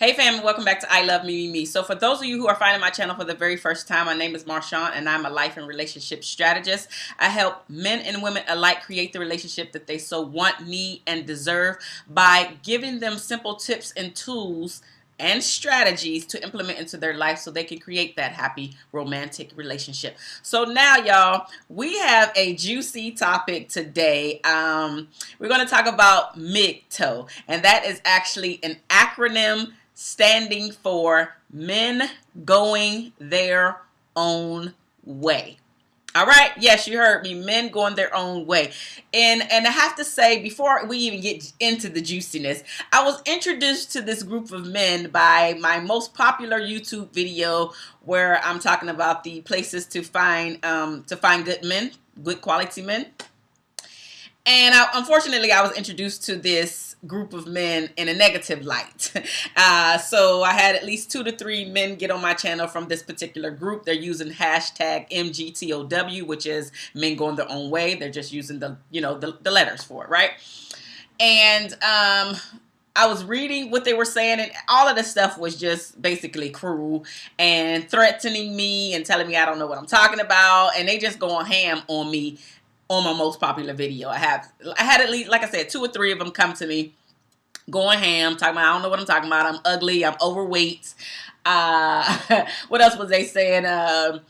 Hey fam, welcome back to I Love Me Me Me. So for those of you who are finding my channel for the very first time, my name is Marshawn and I'm a life and relationship strategist. I help men and women alike create the relationship that they so want, need, and deserve by giving them simple tips and tools and strategies to implement into their life so they can create that happy romantic relationship. So now y'all, we have a juicy topic today. Um, we're going to talk about MGTOW and that is actually an acronym standing for men going their own way. All right. Yes, you heard me. Men going their own way. And and I have to say, before we even get into the juiciness, I was introduced to this group of men by my most popular YouTube video where I'm talking about the places to find um, to find good men, good quality men. And I, unfortunately, I was introduced to this group of men in a negative light. Uh, so I had at least two to three men get on my channel from this particular group. They're using hashtag MGTOW, which is men going their own way. They're just using the, you know, the, the letters for it, right? And um, I was reading what they were saying, and all of this stuff was just basically cruel and threatening me and telling me I don't know what I'm talking about. And they just going ham on me on my most popular video. I have I had at least like I said two or three of them come to me going ham talking about I don't know what I'm talking about. I'm ugly. I'm overweight. Uh, what else was they saying? Um,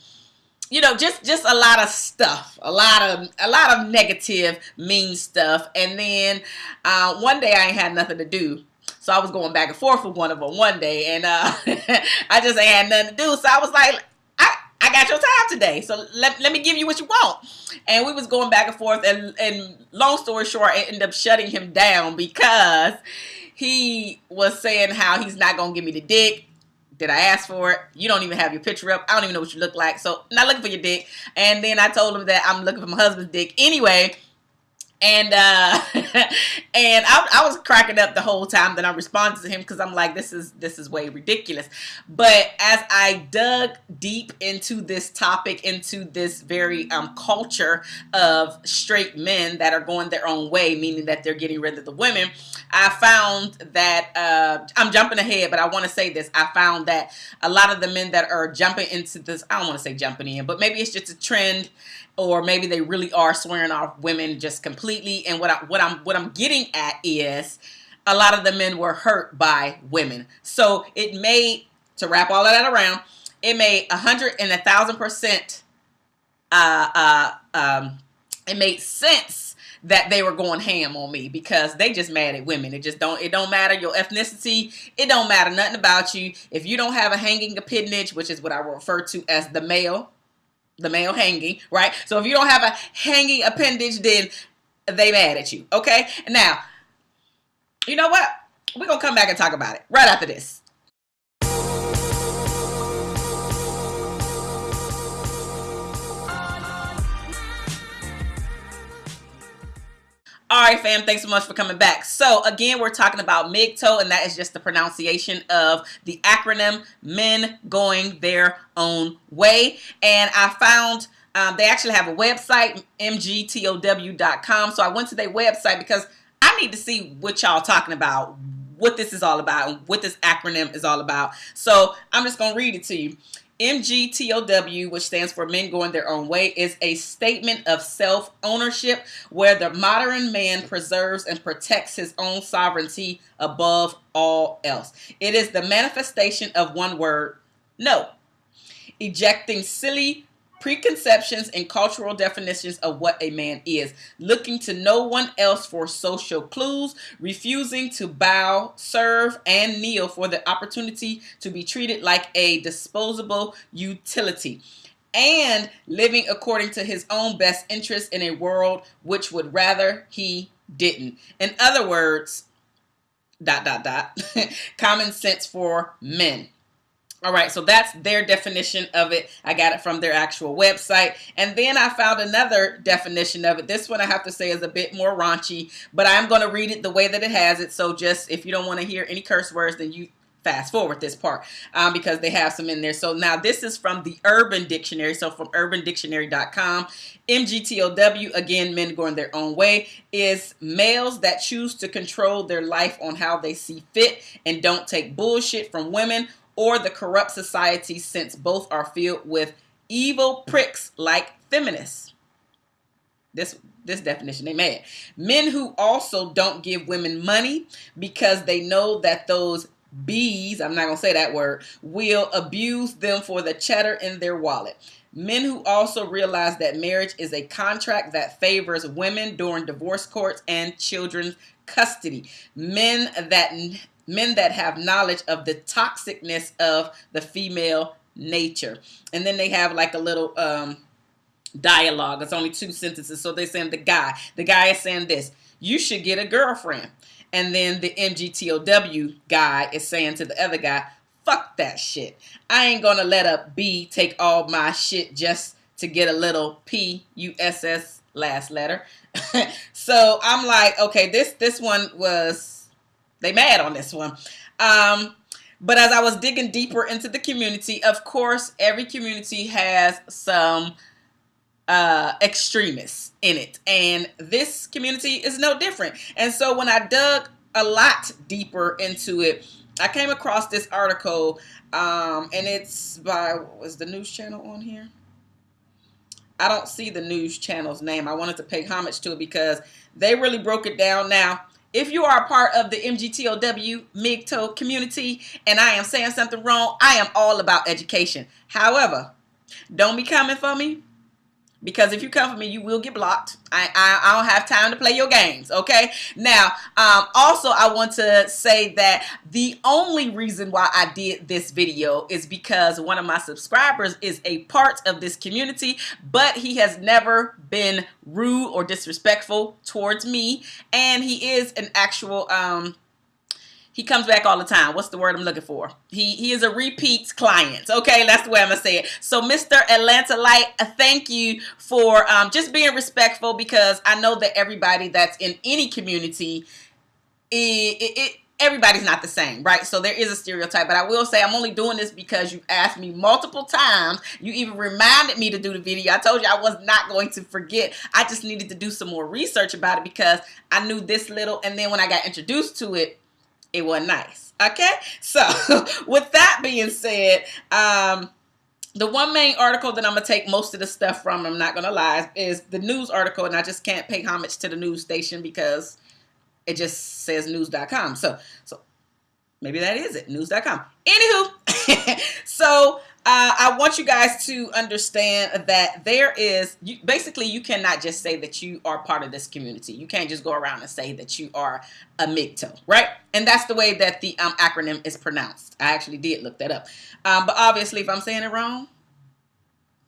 you know, just just a lot of stuff, a lot of a lot of negative, mean stuff. And then uh, one day I ain't had nothing to do. So I was going back and forth with one of them one day, and uh, I just ain't had nothing to do. So I was like, I got your time today, so let, let me give you what you want. And we was going back and forth, and, and long story short, I ended up shutting him down because he was saying how he's not going to give me the dick. Did I ask for it? You don't even have your picture up. I don't even know what you look like, so not looking for your dick. And then I told him that I'm looking for my husband's dick anyway and uh and I, I, was cracking up the whole time that I responded to him because I'm like this is this is way ridiculous but as I dug deep into this topic into this very um culture of straight men that are going their own way meaning that they're getting rid of the women I found that uh I'm jumping ahead but I want to say this I found that a lot of the men that are jumping into this I don't want to say jumping in but maybe it's just a trend or maybe they really are swearing off women just completely. And what I, what I'm what I'm getting at is a lot of the men were hurt by women. So it made to wrap all of that around, it made a hundred and a thousand percent. Uh, uh, um, it made sense that they were going ham on me because they just mad at women. It just don't it don't matter your ethnicity. It don't matter nothing about you. If you don't have a hanging appendage, which is what I refer to as the male, the male hanging, right? So if you don't have a hanging appendage, then they mad at you, okay? Now, you know what? We're going to come back and talk about it right after this. All right, fam, thanks so much for coming back. So again, we're talking about MGTOW, and that is just the pronunciation of the acronym Men Going Their Own Way. And I found um, they actually have a website, mgtow.com. So I went to their website because I need to see what y'all talking about, what this is all about, what this acronym is all about. So I'm just going to read it to you. MGTOW, which stands for Men Going Their Own Way, is a statement of self ownership where the modern man preserves and protects his own sovereignty above all else. It is the manifestation of one word no, ejecting silly preconceptions and cultural definitions of what a man is, looking to no one else for social clues, refusing to bow, serve, and kneel for the opportunity to be treated like a disposable utility, and living according to his own best interest in a world which would rather he didn't. In other words, dot, dot, dot, common sense for men. All right, so that's their definition of it. I got it from their actual website. And then I found another definition of it. This one I have to say is a bit more raunchy, but I'm going to read it the way that it has it. So just if you don't want to hear any curse words, then you fast forward this part um, because they have some in there. So now this is from the Urban Dictionary. So from urbandictionary.com, MGTOW, again, men going their own way, is males that choose to control their life on how they see fit and don't take bullshit from women or the corrupt society since both are filled with evil pricks like feminists. This this definition they mad. Men who also don't give women money because they know that those bees, I'm not going to say that word, will abuse them for the cheddar in their wallet. Men who also realize that marriage is a contract that favors women during divorce courts and children's custody. Men that men that have knowledge of the toxicness of the female nature. And then they have like a little um dialogue. It's only two sentences. So they're saying the guy, the guy is saying this, you should get a girlfriend. And then the MGTOW guy is saying to the other guy, fuck that shit. I ain't gonna let a B take all my shit just to get a little P U S S last letter. so I'm like, okay, this this one was they mad on this one. Um, but as I was digging deeper into the community, of course, every community has some uh, extremists in it. And this community is no different. And so when I dug a lot deeper into it, I came across this article, um, and it's by, was the news channel on here? I don't see the news channel's name. I wanted to pay homage to it because they really broke it down. Now, if you are a part of the MGTOW MGTOW community and I am saying something wrong, I am all about education. However, don't be coming for me because if you come for me, you will get blocked. I, I, I, don't have time to play your games, okay? Now, um, also, I want to say that the only reason why I did this video is because one of my subscribers is a part of this community, but he has never been rude or disrespectful towards me, and he is an actual... Um, he comes back all the time. What's the word I'm looking for? He he is a repeat client. Okay, that's the way I'm gonna say it. So, Mr. Atlanta Light, thank you for um, just being respectful because I know that everybody that's in any community, it, it, it everybody's not the same, right? So there is a stereotype, but I will say I'm only doing this because you asked me multiple times. You even reminded me to do the video. I told you I was not going to forget. I just needed to do some more research about it because I knew this little, and then when I got introduced to it, it wasn't nice. Okay, so with that being said, um, the one main article that I'm gonna take most of the stuff from, I'm not gonna lie, is the news article, and I just can't pay homage to the news station because it just says news.com. So, so maybe that is it, news.com. Anywho, so uh, I want you guys to understand that there is you, basically you cannot just say that you are part of this community. You can't just go around and say that you are a MGTOW, right? And that's the way that the um, acronym is pronounced. I actually did look that up. Um, but obviously, if I'm saying it wrong,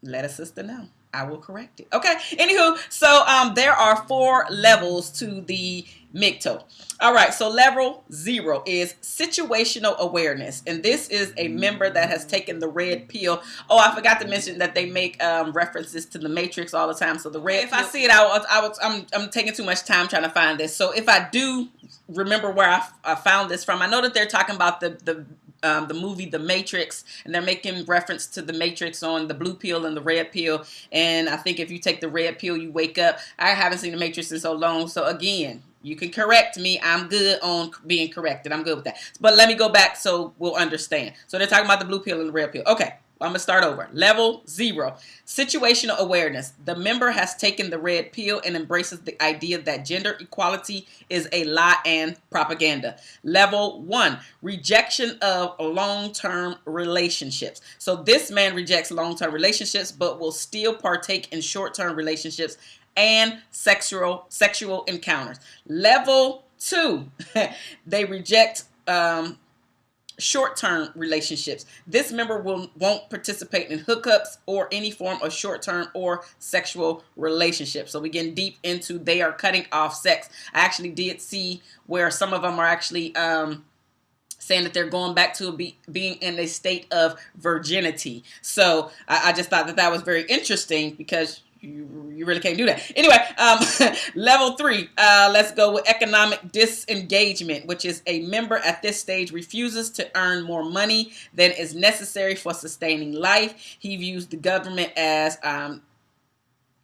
let a sister know. I will correct it. Okay. Anywho, so um, there are four levels to the MGTOW. All right. So level zero is situational awareness, and this is a member that has taken the red pill. Oh, I forgot to mention that they make um, references to the Matrix all the time. So the red. If pill, I see it, I was, I was, I'm, I'm taking too much time trying to find this. So if I do remember where I, I found this from, I know that they're talking about the the um, the movie The Matrix, and they're making reference to the Matrix on the blue pill and the red pill. And I think if you take the red pill, you wake up. I haven't seen The Matrix in so long, so again, you can correct me. I'm good on being corrected. I'm good with that. But let me go back so we'll understand. So they're talking about the blue pill and the red pill. Okay. I'm going to start over. Level zero, situational awareness. The member has taken the red pill and embraces the idea that gender equality is a lie and propaganda. Level one, rejection of long-term relationships. So this man rejects long-term relationships, but will still partake in short-term relationships and sexual sexual encounters. Level two, they reject um, short-term relationships. This member will won't participate in hookups or any form of short-term or sexual relationship. So we get deep into they are cutting off sex. I actually did see where some of them are actually um, saying that they're going back to be, being in a state of virginity. So I, I just thought that that was very interesting because you, you really can't do that. Anyway, um, level three, uh, let's go with economic disengagement, which is a member at this stage refuses to earn more money than is necessary for sustaining life. He views the government as um,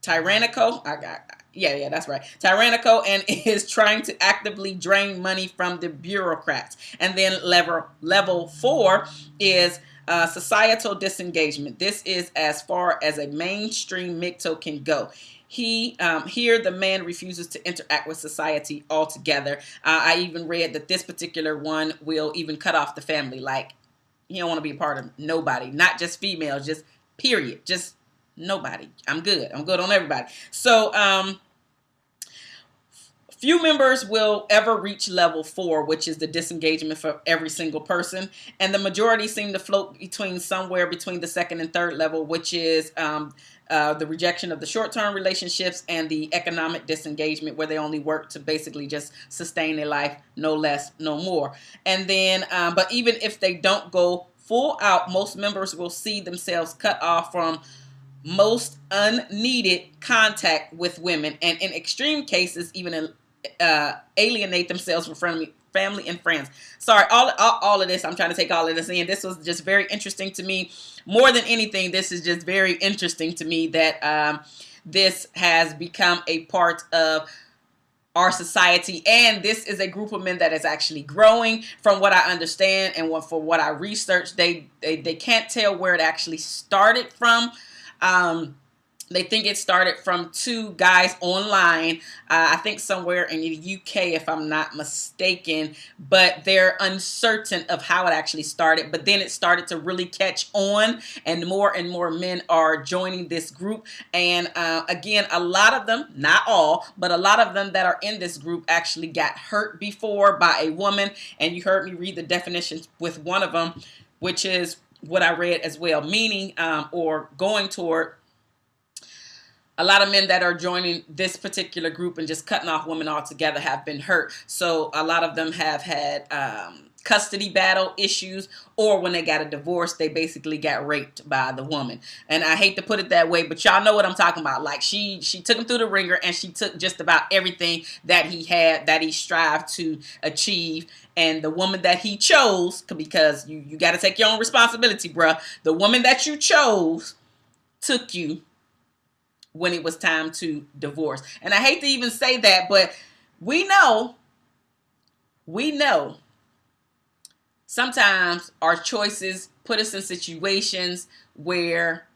tyrannical. I got, yeah, yeah, that's right. Tyrannical and is trying to actively drain money from the bureaucrats. And then level level four is uh, societal disengagement. This is as far as a mainstream MGTOW can go. He um, here the man refuses to interact with society altogether. Uh, I even read that this particular one will even cut off the family. Like he don't want to be a part of nobody, not just females, just period, just nobody. I'm good. I'm good on everybody. So um, Few members will ever reach level four, which is the disengagement for every single person. And the majority seem to float between somewhere between the second and third level, which is um, uh, the rejection of the short-term relationships and the economic disengagement where they only work to basically just sustain their life, no less, no more. And then, um, but even if they don't go full out, most members will see themselves cut off from most unneeded contact with women and in extreme cases even uh, alienate themselves from family, family and friends. Sorry, all, all, all of this, I'm trying to take all of this in. This was just very interesting to me. More than anything, this is just very interesting to me that um, this has become a part of our society and this is a group of men that is actually growing from what I understand and what, for what I researched they, they they can't tell where it actually started from um, they think it started from two guys online, uh, I think somewhere in the UK, if I'm not mistaken, but they're uncertain of how it actually started. But then it started to really catch on, and more and more men are joining this group. And uh, again, a lot of them, not all, but a lot of them that are in this group actually got hurt before by a woman. And you heard me read the definitions with one of them, which is what I read as well, meaning um, or going toward a lot of men that are joining this particular group and just cutting off women altogether have been hurt. So a lot of them have had um, custody battle issues or when they got a divorce, they basically got raped by the woman. And I hate to put it that way, but y'all know what I'm talking about. Like she she took him through the wringer and she took just about everything that he had that he strived to achieve. And the woman that he chose, because you, you got to take your own responsibility, bruh. The woman that you chose took you when it was time to divorce. And I hate to even say that, but we know, we know sometimes our choices put us in situations where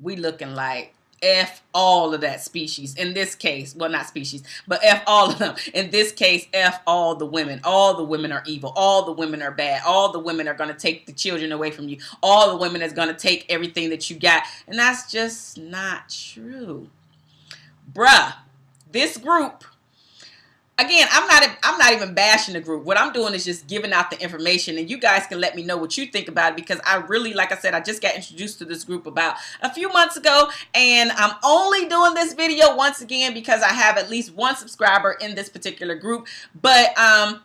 we looking like F all of that species. In this case, well, not species, but F all of them. In this case, F all the women. All the women are evil. All the women are bad. All the women are going to take the children away from you. All the women is going to take everything that you got. And that's just not true. Bruh, this group again, I'm not I'm not even bashing the group. What I'm doing is just giving out the information and you guys can let me know what you think about it because I really like I said I just got introduced to this group about a few months ago and I'm only doing this video once again because I have at least one subscriber in this particular group. But um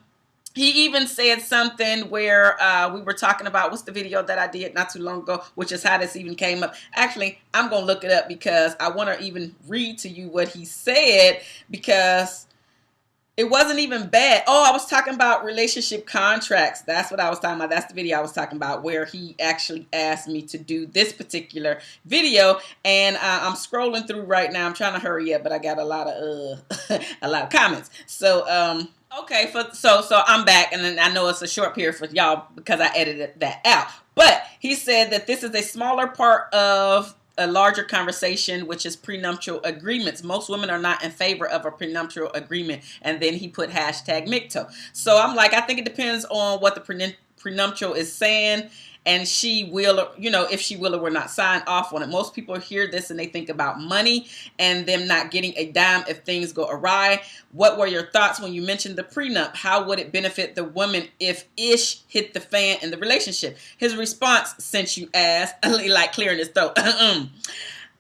he even said something where uh, we were talking about what's the video that I did not too long ago, which is how this even came up. Actually, I'm going to look it up because I want to even read to you what he said because it wasn't even bad. Oh, I was talking about relationship contracts. That's what I was talking about. That's the video I was talking about where he actually asked me to do this particular video. And uh, I'm scrolling through right now. I'm trying to hurry up, but I got a lot of uh, a lot of comments. So um, okay, for so so I'm back, and then I know it's a short period for y'all because I edited that out. But he said that this is a smaller part of a larger conversation, which is prenuptial agreements. Most women are not in favor of a prenuptial agreement. And then he put hashtag MGTOW. So I'm like, I think it depends on what the prenuptial is saying and she will, you know, if she will or will not sign off on it. Most people hear this and they think about money and them not getting a dime if things go awry. What were your thoughts when you mentioned the prenup? How would it benefit the woman if ish hit the fan in the relationship? His response, since you asked, like clearing his throat.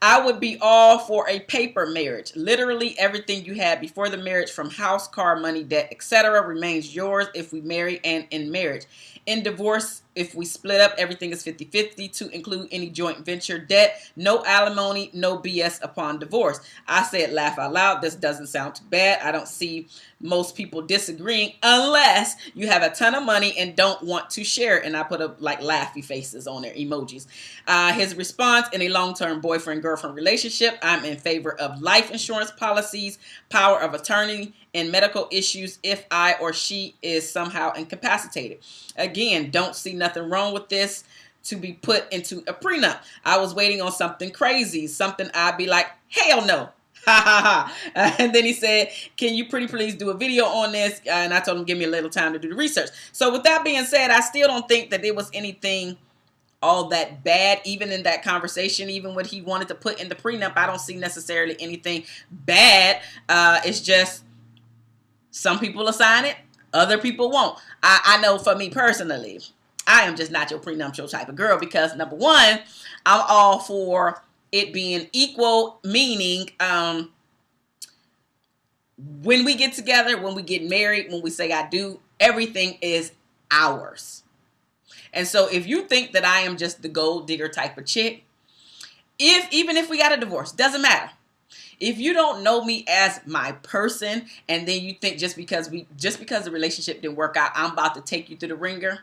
I would be all for a paper marriage. Literally everything you had before the marriage from house, car, money, debt, etc. remains yours if we marry and in marriage. In divorce, if we split up, everything is 50-50 to include any joint venture debt. No alimony, no BS upon divorce. I said laugh out loud. This doesn't sound too bad. I don't see most people disagreeing unless you have a ton of money and don't want to share. And I put up like laughy faces on their emojis. Uh, his response in a long-term boyfriend-girlfriend relationship, I'm in favor of life insurance policies, power of attorney, and medical issues if I or she is somehow incapacitated. Again, don't see nothing wrong with this to be put into a prenup. I was waiting on something crazy, something I'd be like, hell no. Ha ha ha. and then he said, Can you pretty please do a video on this? And I told him, Give me a little time to do the research. So, with that being said, I still don't think that there was anything all that bad, even in that conversation, even what he wanted to put in the prenup. I don't see necessarily anything bad. Uh, it's just some people assign it, other people won't. I, I know for me personally, I am just not your prenuptial type of girl because number one, I'm all for it being equal, meaning um, when we get together, when we get married, when we say I do, everything is ours. And so if you think that I am just the gold digger type of chick, if even if we got a divorce, doesn't matter. If you don't know me as my person and then you think just because we just because the relationship didn't work out, I'm about to take you through the wringer,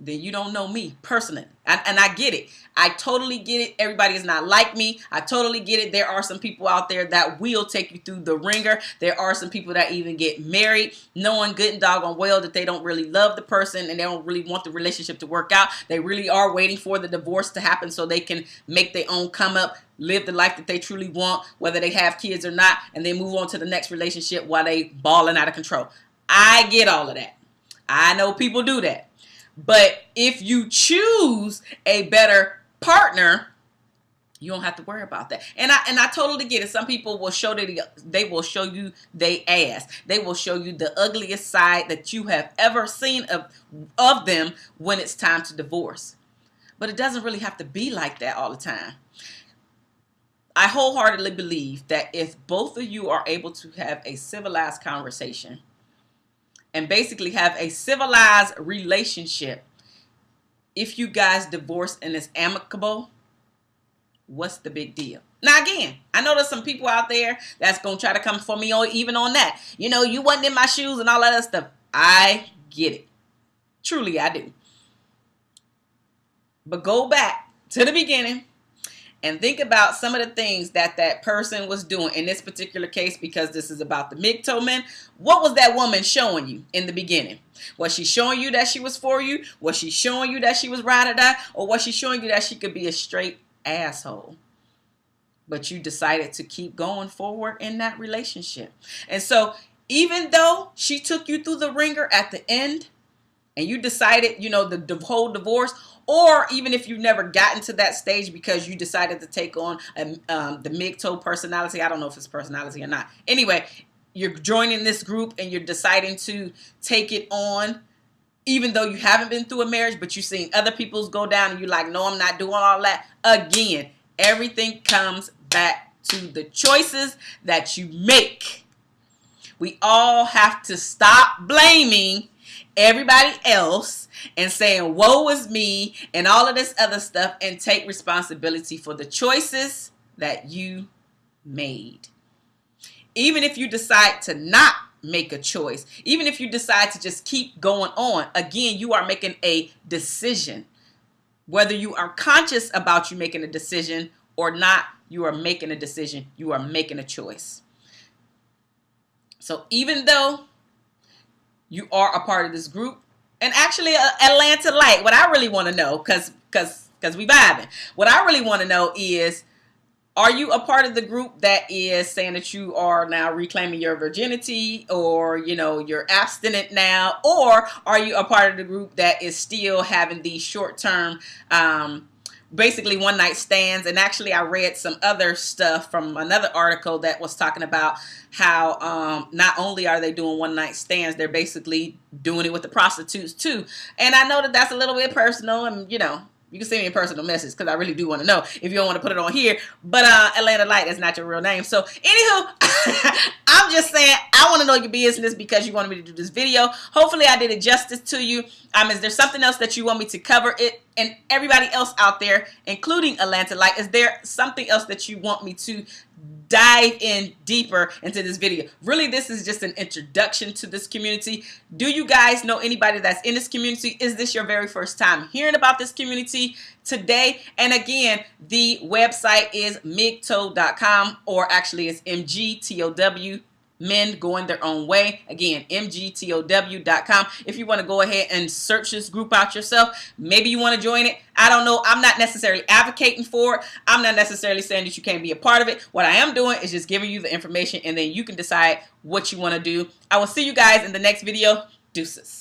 then you don't know me personally. And, I get it. I totally get it. Everybody is not like me. I totally get it. There are some people out there that will take you through the wringer. There are some people that even get married knowing good and doggone well that they don't really love the person and they don't really want the relationship to work out. They really are waiting for the divorce to happen so they can make their own come up, live the life that they truly want, whether they have kids or not, and then move on to the next relationship while they balling out of control. I get all of that. I know people do that. But if you choose a better partner, you don't have to worry about that. And I and I totally get it. Some people will show that they will show you they ass. They will show you the ugliest side that you have ever seen of of them when it's time to divorce. But it doesn't really have to be like that all the time. I wholeheartedly believe that if both of you are able to have a civilized conversation and basically have a civilized relationship. If you guys divorce and it's amicable, what's the big deal? Now again, I know there's some people out there that's gonna try to come for me or even on that. You know, you wasn't in my shoes and all that other stuff. I get it. Truly, I do. But go back to the beginning and think about some of the things that that person was doing in this particular case because this is about the MGTOW men. What was that woman showing you in the beginning? Was she showing you that she was for you? Was she showing you that she was ride or die? Or was she showing you that she could be a straight asshole? But you decided to keep going forward in that relationship. And so even though she took you through the wringer at the end and you decided, you know, the, the whole divorce or even if you've never gotten to that stage because you decided to take on a, um, the MGTOW personality. I don't know if it's personality or not. Anyway, you're joining this group and you're deciding to take it on even though you haven't been through a marriage, but you've seen other people's go down and you're like, no, I'm not doing all that. Again, everything comes back to the choices that you make. We all have to stop blaming everybody else and saying, woe is me, and all of this other stuff, and take responsibility for the choices that you made. Even if you decide to not make a choice, even if you decide to just keep going on, again, you are making a decision. Whether you are conscious about you making a decision or not, you are making a decision. You are making a choice. So even though you are a part of this group, and actually uh, Atlanta Light. What I really want to know, because because because we vibing. What I really want to know is, are you a part of the group that is saying that you are now reclaiming your virginity, or you know you're abstinent now, or are you a part of the group that is still having these short term um, basically one night stands and actually I read some other stuff from another article that was talking about how um, not only are they doing one night stands they're basically doing it with the prostitutes too. And I know that that's a little bit personal and you know you can send me a personal message because I really do want to know if you don't want to put it on here. But uh, Atlanta Light is not your real name. So anywho, I'm just saying I want to know your business because you wanted me to do this video. Hopefully I did it justice to you. Um, is there something else that you want me to cover it and everybody else out there, including Atlanta Light? Is there something else that you want me to dive in deeper into this video. Really, this is just an introduction to this community. Do you guys know anybody that's in this community? Is this your very first time hearing about this community today? And again, the website is migtow.com or actually it's mgtow men going their own way. Again, mgtow.com. If you want to go ahead and search this group out yourself, maybe you want to join it. I don't know. I'm not necessarily advocating for it. I'm not necessarily saying that you can't be a part of it. What I am doing is just giving you the information and then you can decide what you want to do. I will see you guys in the next video. Deuces.